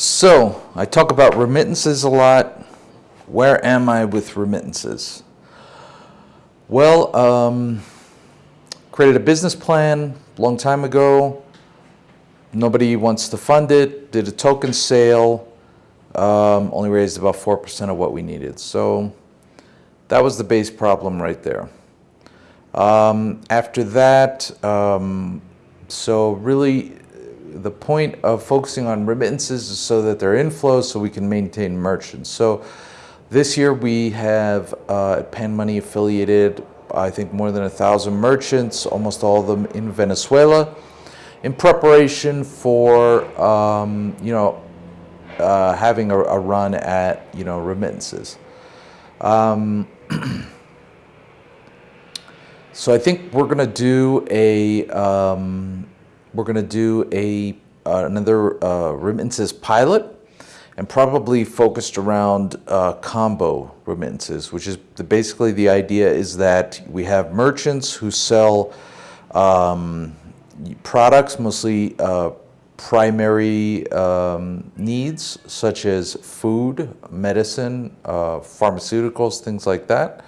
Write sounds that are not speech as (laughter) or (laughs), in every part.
So I talk about remittances a lot. Where am I with remittances? Well, um, created a business plan long time ago. Nobody wants to fund it. Did a token sale. Um, only raised about 4% of what we needed. So that was the base problem right there. Um, after that, um, so really the point of focusing on remittances is so that they're inflows so we can maintain merchants. So this year we have uh, Pan Money affiliated, I think more than a thousand merchants, almost all of them in Venezuela, in preparation for, um, you know, uh, having a, a, run at, you know, remittances. Um, (clears throat) so I think we're going to do a, um, we're going to do a uh, another uh, remittances pilot and probably focused around uh, combo remittances, which is the, basically the idea is that we have merchants who sell um, products, mostly uh, primary um, needs, such as food, medicine, uh, pharmaceuticals, things like that.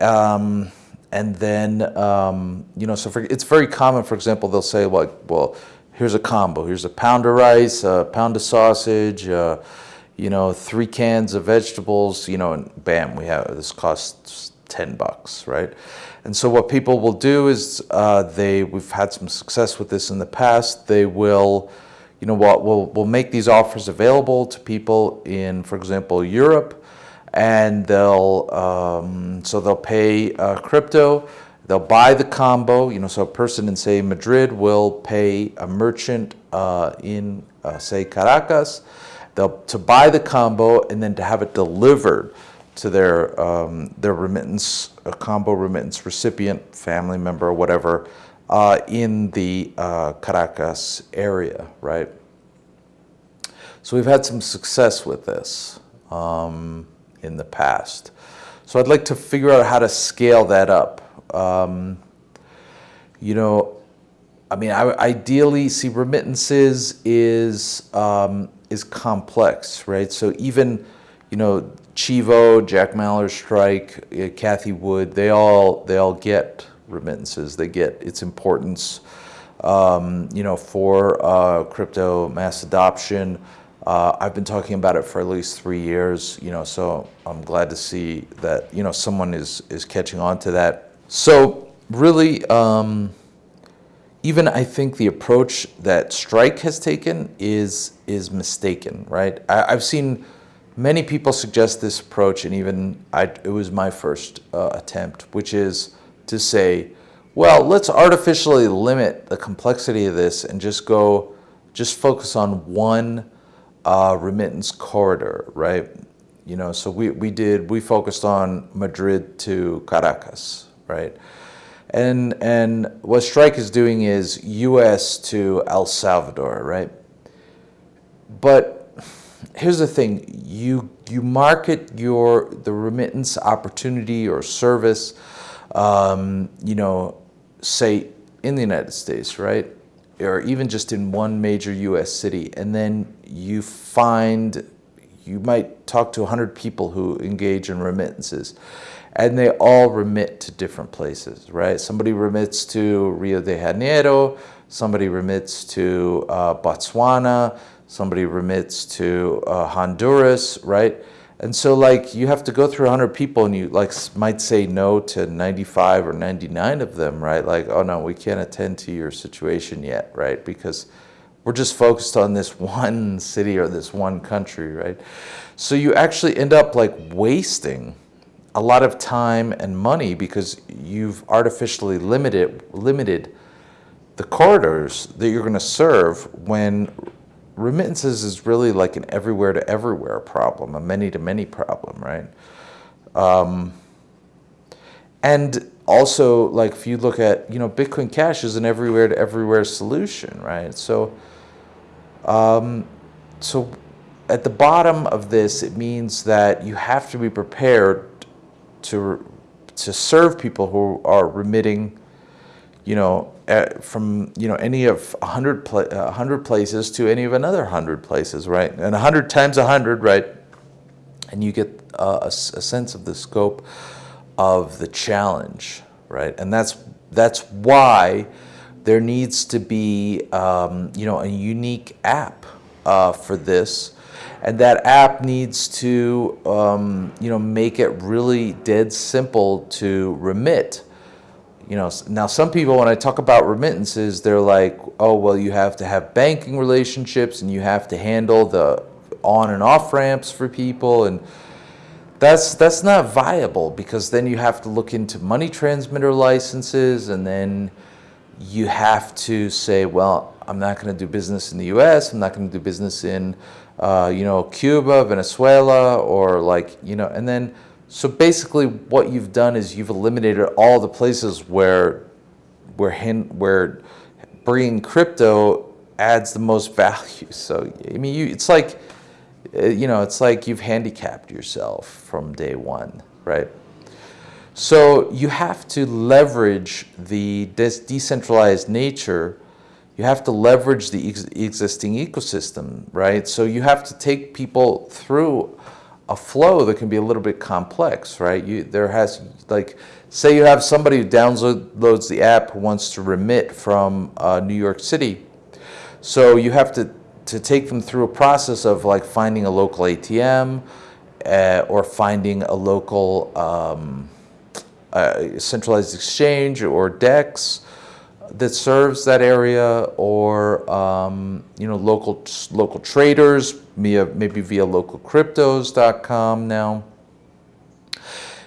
Um, and then, um, you know, so for, it's very common, for example, they'll say like, well, here's a combo. Here's a pound of rice, a pound of sausage, uh, you know, three cans of vegetables, you know, and bam, we have, this costs 10 bucks, right? And so what people will do is uh, they, we've had some success with this in the past, they will, you know what, we'll, we'll make these offers available to people in, for example, Europe, and they'll um, so they'll pay uh, crypto. They'll buy the combo you know so a person in say Madrid will pay a merchant uh, in uh, say Caracas they'll to buy the combo and then to have it delivered to their um, their remittance a combo remittance recipient family member whatever uh, in the uh, Caracas area right? So we've had some success with this. Um, in the past. So I'd like to figure out how to scale that up. Um, you know, I mean, I ideally see remittances is um, is complex, right? So even, you know, Chivo, Jack Mallers Strike, uh, Cathie Wood, they all they all get remittances. They get its importance, um, you know, for uh, crypto mass adoption. Uh, I've been talking about it for at least three years, you know, so I'm glad to see that, you know, someone is, is catching on to that. So really, um, even I think the approach that Strike has taken is, is mistaken, right? I, have seen many people suggest this approach, and even I, it was my first uh, attempt, which is to say, well, let's artificially limit the complexity of this and just go, just focus on one uh, remittance corridor, right? You know, so we, we did, we focused on Madrid to Caracas, right? And, and what Strike is doing is US to El Salvador, right? But here's the thing, you, you market your, the remittance opportunity or service, um, you know, say in the United States, right? or even just in one major US city, and then you find, you might talk to 100 people who engage in remittances, and they all remit to different places, right? Somebody remits to Rio de Janeiro, somebody remits to uh, Botswana, somebody remits to uh, Honduras, right? And so like you have to go through 100 people and you like might say no to 95 or 99 of them, right? Like, oh no, we can't attend to your situation yet, right? Because we're just focused on this (laughs) one city or this one country, right? So you actually end up like wasting a lot of time and money because you've artificially limited, limited the corridors that you're going to serve when remittances is really like an everywhere to everywhere problem, a many to many problem, right? Um, and also, like if you look at, you know, Bitcoin Cash is an everywhere to everywhere solution, right? So, um, so at the bottom of this, it means that you have to be prepared to to serve people who are remitting you know, uh, from you know any of a hundred pla- hundred places to any of another hundred places, right? And a hundred times a hundred, right? And you get uh, a, a sense of the scope of the challenge, right? And that's that's why there needs to be um, you know a unique app uh, for this, and that app needs to um, you know make it really dead simple to remit. You know, now some people when I talk about remittances, they're like, oh well, you have to have banking relationships and you have to handle the on and off ramps for people and that's that's not viable because then you have to look into money transmitter licenses and then you have to say, well, I'm not going to do business in the U.S. I'm not going to do business in, uh, you know, Cuba, Venezuela, or like, you know, and then so basically what you've done is you've eliminated all the places where where hin- where bringing crypto adds the most (laughs) value. So I mean, you it's like uh, you know, it's like you've handicapped yourself from day one, right? So you have to leverage the decentralized nature. You have to leverage the ex- existing ecosystem, right? So you have to take people through a flow that can be a little bit complex, right? You there has like say you have somebody who downloads the app who wants to remit from uh, New York City. So you have to to take them through a process of like finding a local ATM uh, or finding a local um, centralized exchange or DEX that serves that area, or um, you know local local traders via maybe via localcryptos.com now.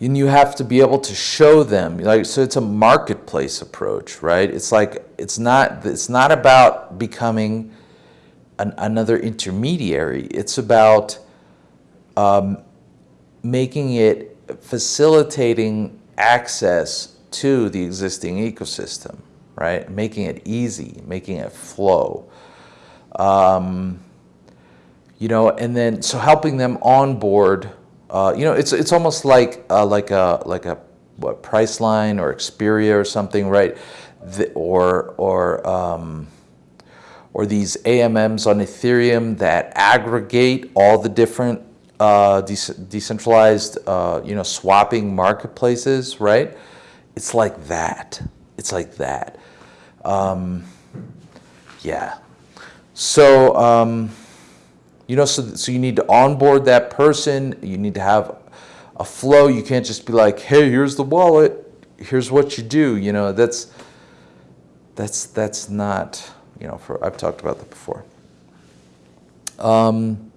And you have to be able to show them like so it's a marketplace approach, right? It's like it's not it's not about becoming an, another intermediary. It's about um, making it facilitating access to the existing ecosystem, right? Making it easy, making it flow. Um, you know, and then so helping them onboard. Uh, you know, it's it's almost like uh, like a like a what Priceline or Expedia or something, right? The, or or um, or these AMMs on Ethereum that aggregate all the different uh, de- decentralized, uh, you know, swapping marketplaces, right? It's like that. It's like that. Um, yeah. So, um, you know, so, so you need to onboard that person. You need to have a flow. You can't just be like, hey, here's the wallet. Here's what you do. You know, that's, that's, that's not, you know, for, I've talked about that before. Um,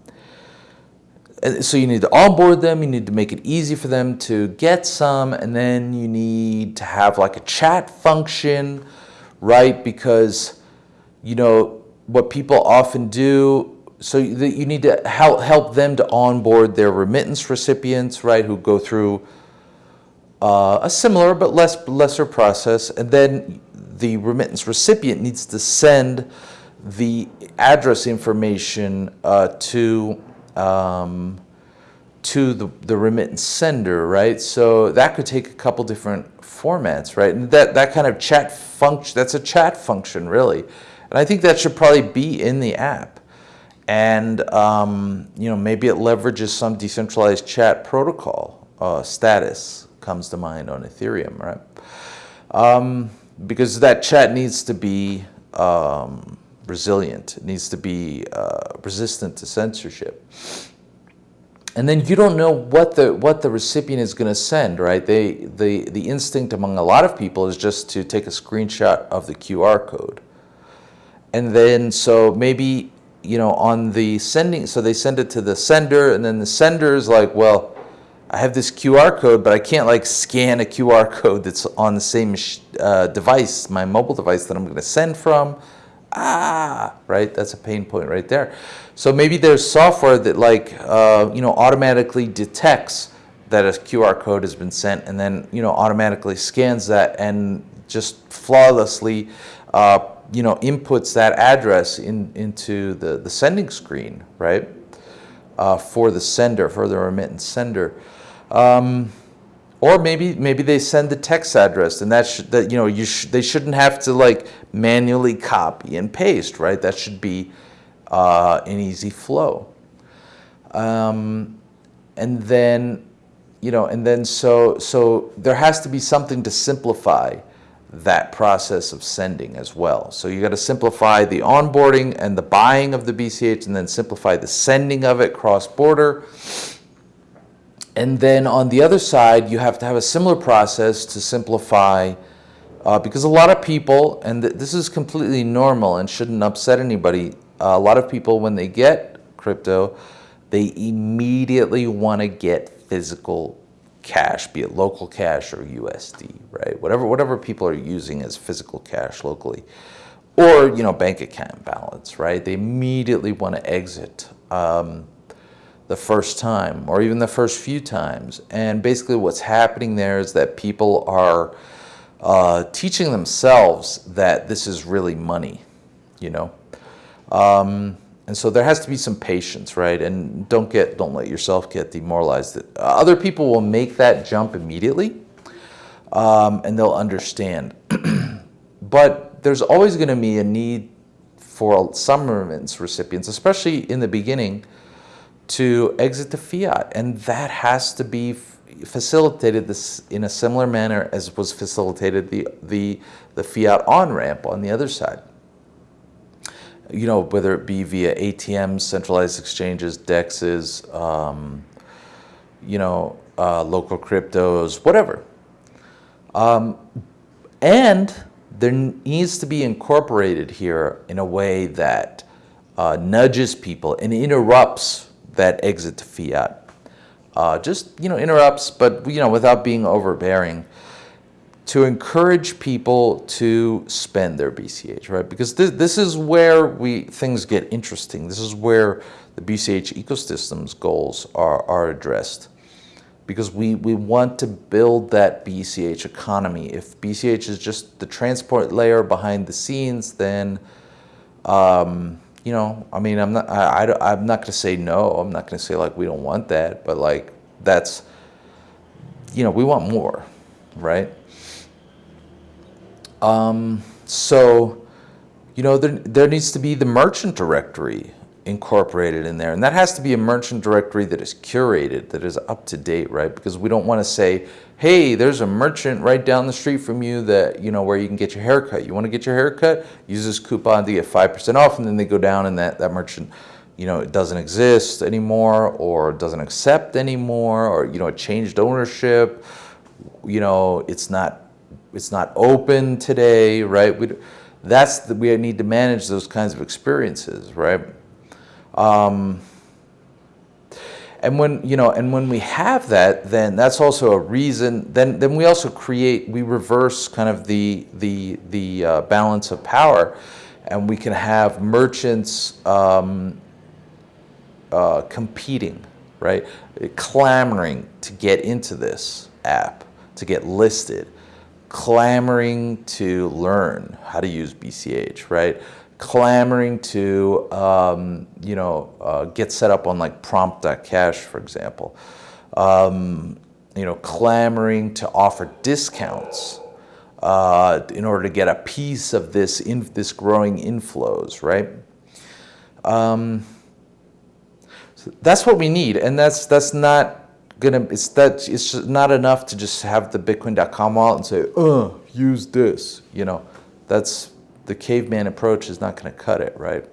so you need to onboard them, you need to make it easy for them to get some, and then you need to have like a chat function, right? Because, you know, what people often do, so that you need to help, help them to onboard their remittance recipients, right, who go through uh, a similar but less lesser process, and then the remittance recipient needs to send the address information uh, to um, to the, the remittance sender, right? So that could take a couple different formats, right? And that, that kind of chat function, that's a chat function, really. And I think that should probably be in the app. And, um, you know, maybe it leverages some decentralized chat protocol. Uh, status comes to mind on Ethereum, right? Um, because that chat needs to be um, resilient. It needs to be uh, resistant to censorship. And then you don't know what the what the recipient is going to send, right? They the the instinct among a lot of people is just to take a screenshot of the QR code. And then so maybe you know on the sending so they send it to the sender and then the sender is like, well, I have this QR code, but I can't like scan a QR code that's on the same uh, device, my mobile device that I'm going to send from ah, right? That's a pain point right there. So maybe there's software that like, uh, you know, automatically detects that a QR code has been sent and then, you know, automatically scans that and just flawlessly, uh, you know, inputs that address in, into the, the sending screen, right? Uh, for the sender, for the remittance sender. Um, or maybe maybe they send the text address, and that should that you know you sh- they shouldn't have to like manually copy and paste, right? That should be uh, an easy flow. Um, and then, you know, and then so so there has to be something to simplify that process of sending as well. So you got to simplify the onboarding and the buying of the BCH, and then simplify the sending of it cross border and then on the other side, you have to have a similar process to simplify, uh, because a lot of people, and th this is completely normal and shouldn't upset anybody, uh, a lot of people, when they get crypto, they immediately want to get physical cash, be it local cash or USD, right? Whatever, whatever people are using as physical cash locally. Or, you know, bank account balance, right? They immediately want to exit. Um, the first time or even the first few times. And basically what's happening there is that people are uh, teaching themselves that this is really money, you know. Um, and so there has to be some patience, right? And don't get, don't let yourself get demoralized. Other people will make that jump immediately, um, and they'll understand. (clears throat) but there's always going to be a need for some remittance recipients, especially in the beginning, to exit the fiat. And that has to be facilitated this in a similar manner as was facilitated the, the, the fiat on-ramp on the other side. You know, whether it be via ATMs, centralized exchanges, DEXs, um, you know, uh, local cryptos, whatever. Um, and there needs to be incorporated here in a way that uh, nudges people and interrupts that exit to fiat. Uh, just, you know, interrupts, but, you know, without being overbearing to encourage people to spend their BCH, right? Because this, this is where we things get interesting. This is where the BCH ecosystem's goals are, are addressed. Because we, we want to build that BCH economy. If BCH is just the transport layer behind the scenes, then um, you know, I mean, I'm not, I, I, I'm not going to say no. I'm not going to say like we don't want that, but like that's, you know, we want more, right? Um, so, you know, there, there needs to be the merchant directory incorporated in there. And that has to be a merchant directory that is curated, that is up to date, right? Because we don't want to say, hey, there's a merchant right down the street from you that, you know, where you can get your haircut. You want to get your haircut? Use this coupon to get 5% off. And then they go down and that, that merchant, you know, it doesn't exist anymore or doesn't accept anymore or, you know, it changed ownership. You know, it's not, it's not open today, right? We, that's the, we need to manage those kinds of experiences, right? Um, and when, you know, and when we have that, then that's also a reason, then, then we also create, we reverse kind of the, the, the uh, balance of power and we can have merchants um, uh, competing, right? Clamoring to get into this app, to get listed, clamoring to learn how to use BCH, right? Clamoring to, um, you know, uh, get set up on like prompt.cash, for example. Um, you know, clamoring to offer discounts uh, in order to get a piece of this, in, this growing inflows, right? Um, so that's what we need, and that's that's not gonna. It's that it's not enough to just have the Bitcoin.com wallet and say, "Uh, use this." You know, that's the caveman approach is not going to cut it, right?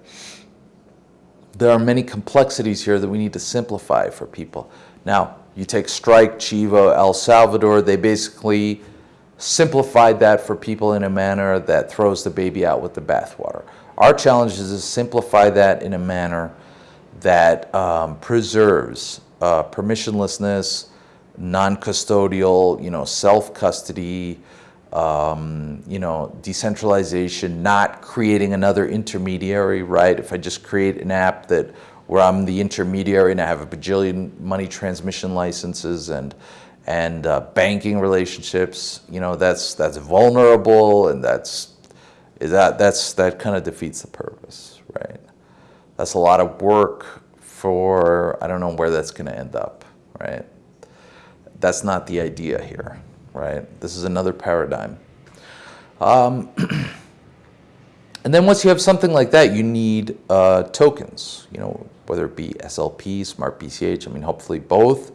There are many complexities here that we need to simplify for people. Now, you take Strike, Chivo, El Salvador, they basically simplified that for people in a manner that throws the baby out with the bathwater. Our challenge is to simplify that in a manner that um, preserves uh, permissionlessness, non-custodial, you know, self-custody, um, you know, decentralization, not creating another intermediary, right? If I just create an app that where I'm the intermediary and I have a bajillion money transmission licenses and and uh, banking relationships, you know, that's that's vulnerable and that's that that's that kind of defeats the purpose, right? That's a lot of work for I don't know where that's going to end up, right? that's not the idea here, right? This is another paradigm. Um, (clears throat) and then once you have something like that, you need uh, tokens, you know, whether it be SLP, Smart BCH, I mean, hopefully both.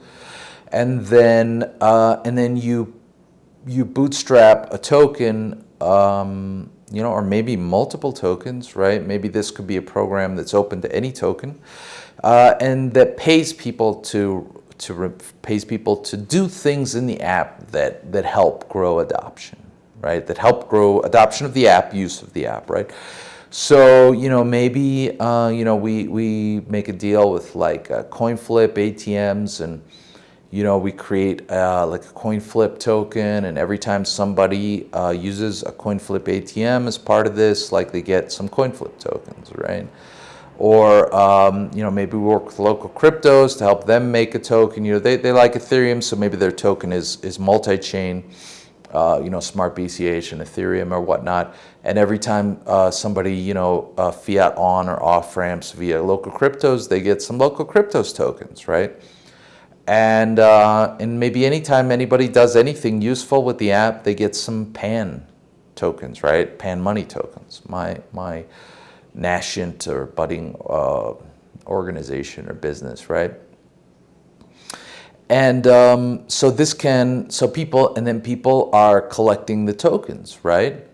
And then, uh, and then you, you bootstrap a token, um, you know, or maybe multiple tokens, right? Maybe this could be a program that's open to any token, uh, and that pays people to to pays people to do things in the app that that help grow adoption, right? That help grow adoption of the app, use of the app, right? So you know maybe uh, you know we we make a deal with like uh, CoinFlip ATMs and you know, we create uh, like a coin flip token and every time somebody uh, uses a coin flip ATM as part of this, like they get some coin flip tokens, right? Or, um, you know, maybe we work with local cryptos to help them make a token. You know, they, they like Ethereum, so maybe their token is, is multi-chain, uh, you know, Smart BCH and Ethereum or whatnot. And every time uh, somebody, you know, uh, fiat on or off ramps via local cryptos, they get some local cryptos tokens, right? And, uh, and maybe anytime anybody does anything useful with the app, they get some PAN tokens, right? PAN money tokens, my, my nascent or budding uh, organization or business, right? And um, so this can, so people, and then people are collecting the tokens, right?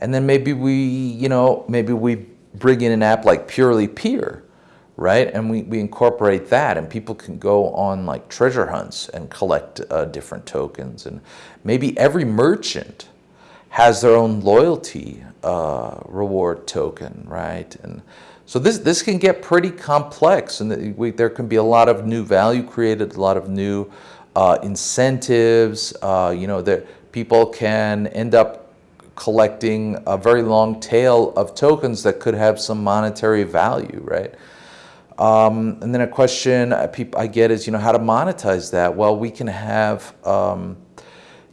And then maybe we, you know, maybe we bring in an app like Purelypeer, right? And we, we incorporate that and people can go on like treasure hunts and collect uh, different tokens. And maybe every merchant has their own loyalty uh, reward token, right? And so this, this can get pretty complex and we, there can be a lot of new value created, a lot of new uh, incentives, uh, you know, that people can end up collecting a very long tail of tokens that could have some monetary value, right? Um, and then a question I get is, you know, how to monetize that? Well, we can have, um,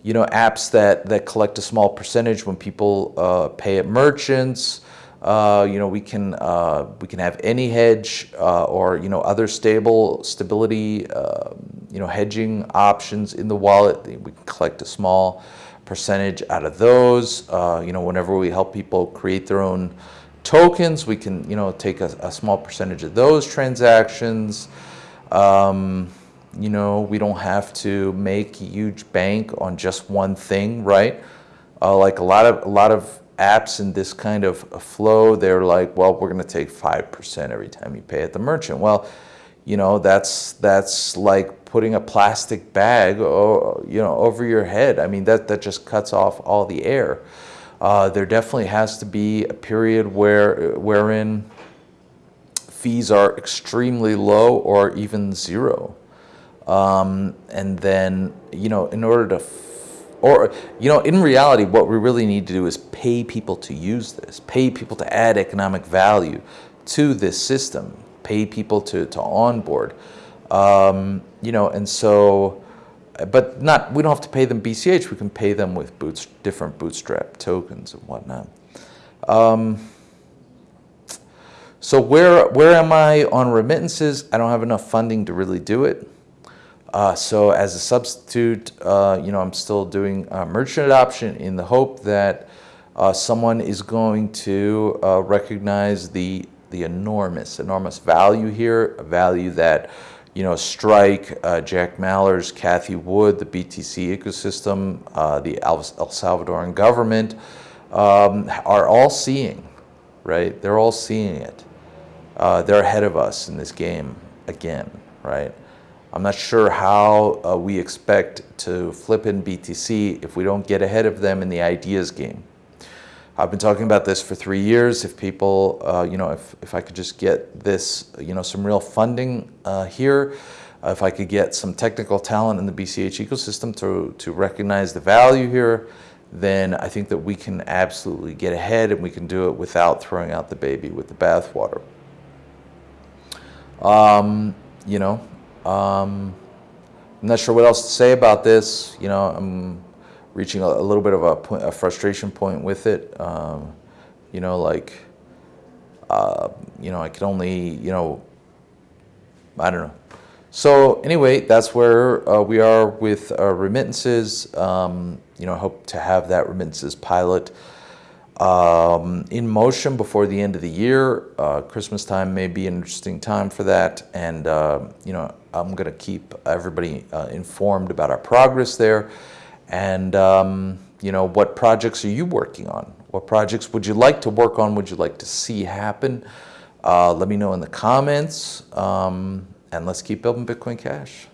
you know, apps that, that collect a small percentage when people uh, pay at merchants. Uh, you know, we can uh, we can have AnyHedge uh, or you know other stable stability, um, you know, hedging options in the wallet. We can collect a small percentage out of those. Uh, you know, whenever we help people create their own tokens, we can you know take a, a small percentage of those transactions. Um, you know, we don't have to make huge bank on just one thing, right? Uh, like a lot of a lot of apps in this kind of flow, they're like, well, we're going to take five percent every time you pay at the merchant. Well, you know, that's that's like putting a plastic bag, or, you know, over your head. I mean, that that just cuts off all the air. Uh, there definitely has to be a period where, wherein fees are extremely low or even zero. Um, and then, you know, in order to, or, you know, in reality, what we really need to do is pay people to use this, pay people to add economic value to this system, pay people to, to onboard. Um, you know, and so, but not, we don't have to pay them BCH, we can pay them with boots, different bootstrap tokens and whatnot. Um, so where, where am I on remittances? I don't have enough funding to really do it. Uh, so as a substitute, uh, you know, I'm still doing uh, merchant adoption in the hope that uh, someone is going to uh, recognize the, the enormous, enormous value here, a value that you know, Strike, uh, Jack Mallers, Cathie Wood, the BTC ecosystem, the El, Salvadoran government um, are all seeing, right? They're all seeing it. They're ahead of us in this game again, right? I'm not sure how uh, we expect to flip in BTC if we don't get ahead of them in the ideas game. I've been talking about this for three years. If people, uh, you know, if, if I could just get this, you know, some real funding uh, here, if I could get some technical talent in the BCH ecosystem to, to recognize the value here, then I think that we can absolutely get ahead and we can do it without throwing out the baby with the bathwater. Um, you know, um, I'm not sure what else to say about this. You know, I'm reaching a, a little bit of a, point, a, frustration point with it. Um, you know, like, uh, you know, I can only, you know, I don't know, So anyway, that's where uh, we are with remittances. Um, you know, I hope to have that remittances pilot um, in motion before the end of the year. Uh, Christmas time may be an interesting time for that, and uh, you know, I'm going to keep everybody uh, informed about our progress there. And um, you know, what projects are you working on? What projects would you like to work on? Would you like to see happen? Uh, let me know in the comments, um, and let's keep building Bitcoin Cash.